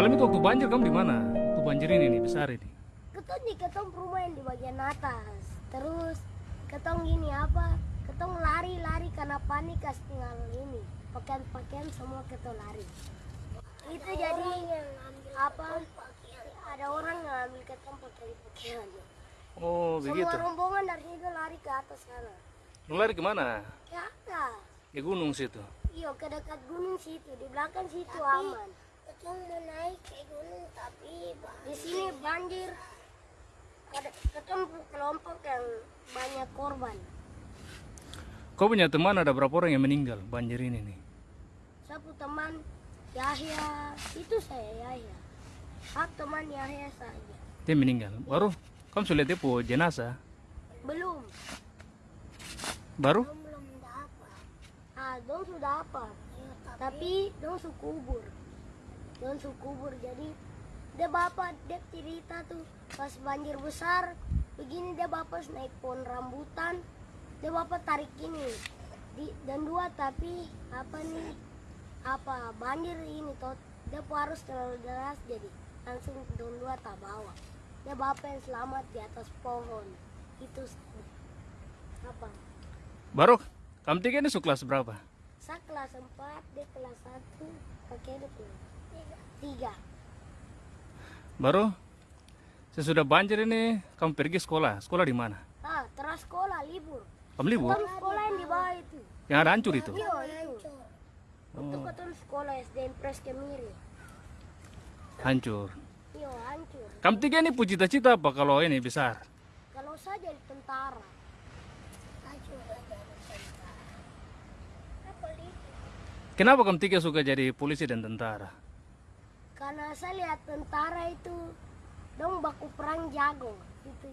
Malam itu waktu banjir kamu di mana? Waktu banjir ini nih besar ini. Ketong di ketong rumah yang di bagian atas. Terus ketong gini apa? Ketong lari-lari karena panik kas tinggal ini. Pakaian-pakaian semua ketong lari. Itu jadi yang apa? Ada orang yang ambil ketong pakaian-pakaian. Oh, begitu. Semua rombongan dari itu lari ke atas sana. Lu lari ke mana? Ke atas. Ke gunung situ. Iya ke dekat gunung situ. Di belakang situ aman. Ketong mau naik ke gunung tapi di sini banjir. Ada ketemu kelompok yang banyak korban. Kau punya teman ada berapa orang yang meninggal banjir ini nih? Satu teman Yahya, itu saya Yahya. Hak teman Yahya saja. Dia meninggal. Baru kamu sudah lihat jenazah? Belum. Baru? belum dapat. Ah, dong sudah apa? tapi dong su kubur. Dong su kubur. Jadi dia bapak dia cerita tuh pas banjir besar begini dia bapak naik pohon rambutan dia bapak tarik ini di, dan dua tapi apa nih apa banjir ini toh dia harus terlalu deras jadi langsung don dua tak bawa dia bapak yang selamat di atas pohon itu apa Baru kamu tiga ini kelas berapa? saya kelas 4 dia kelas 1 kakek dia kelas tiga Baru sesudah banjir ini kamu pergi sekolah. Sekolah di mana? ah terus sekolah libur Kamu libur? Ketemu sekolah yang di bawah itu Yang ada hancur itu? iya itu untuk ketemu sekolah SDN Pres Kemiri Hancur. iya hancur Kamu tiga ini puji cita-cita apa kalau ini besar? kalau saya jadi tentara Kenapa kamu tiga suka jadi polisi dan tentara? karena saya lihat tentara itu dong baku perang jago gitu